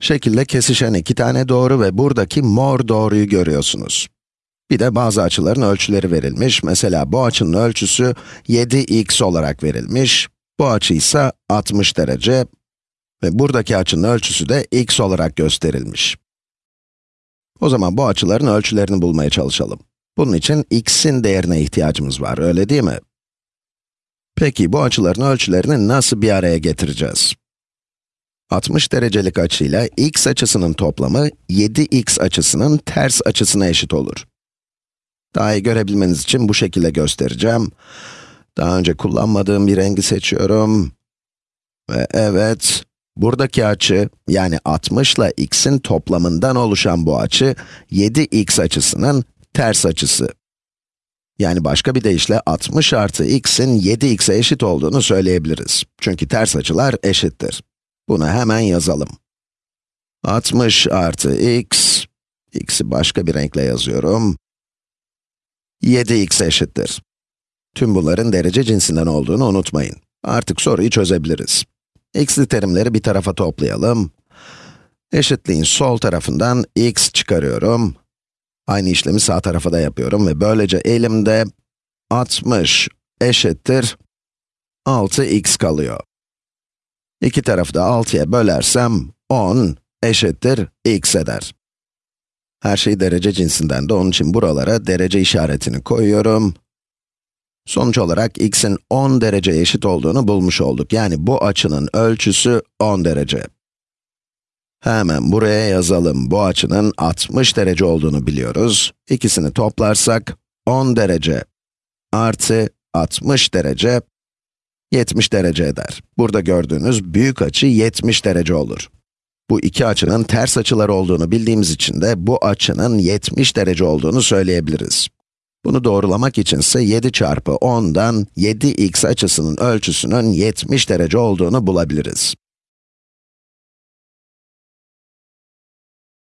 Şekilde kesişen iki tane doğru ve buradaki mor doğruyu görüyorsunuz. Bir de bazı açıların ölçüleri verilmiş. Mesela bu açının ölçüsü 7x olarak verilmiş. Bu açı ise 60 derece ve buradaki açının ölçüsü de x olarak gösterilmiş. O zaman bu açıların ölçülerini bulmaya çalışalım. Bunun için x'in değerine ihtiyacımız var, öyle değil mi? Peki bu açıların ölçülerini nasıl bir araya getireceğiz? 60 derecelik açıyla x açısının toplamı 7x açısının ters açısına eşit olur. Daha iyi görebilmeniz için bu şekilde göstereceğim. Daha önce kullanmadığım bir rengi seçiyorum. Ve evet, buradaki açı, yani 60 ile x'in toplamından oluşan bu açı, 7x açısının ters açısı. Yani başka bir deyişle 60 artı x'in 7x'e eşit olduğunu söyleyebiliriz. Çünkü ters açılar eşittir. Bunu hemen yazalım. 60 artı x, x'i başka bir renkle yazıyorum. 7x eşittir. Tüm bunların derece cinsinden olduğunu unutmayın. Artık soruyu çözebiliriz. x'li terimleri bir tarafa toplayalım. Eşitliğin sol tarafından x çıkarıyorum. Aynı işlemi sağ tarafa da yapıyorum ve böylece elimde 60 eşittir 6x kalıyor. İki tarafı da 6'ya bölersem 10 eşittir x eder. Her şey derece cinsinden de onun için buralara derece işaretini koyuyorum. Sonuç olarak x'in 10 derece eşit olduğunu bulmuş olduk. Yani bu açının ölçüsü 10 derece. Hemen buraya yazalım. Bu açının 60 derece olduğunu biliyoruz. İkisini toplarsak 10 derece artı 60 derece 70 derece eder. Burada gördüğünüz büyük açı 70 derece olur. Bu iki açının ters açılar olduğunu bildiğimiz için de bu açının 70 derece olduğunu söyleyebiliriz. Bunu doğrulamak içinse 7 çarpı 10'dan 7x açısının ölçüsünün 70 derece olduğunu bulabiliriz.